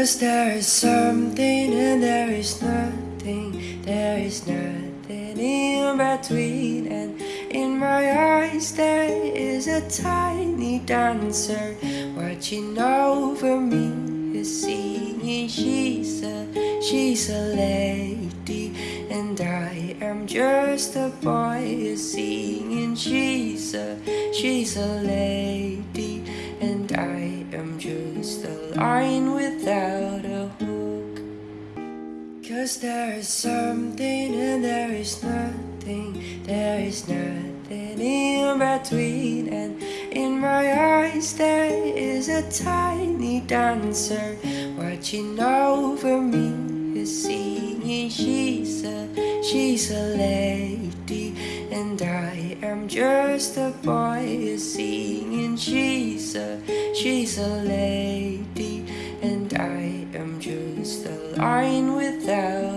Cause there is something and there is nothing, there is nothing in between. And in my eyes, there is a tiny dancer watching over me, is singing. She's a, she's a lady, and I am just a boy is singing. She's a, she's a lady, and I am just a line without. Cause there is something and there is nothing, there is nothing in between. And in my eyes, there is a tiny dancer watching over me, is singing. She's a, she's a lady, and I am just a boy is singing. She's a, she's a lady, a line without.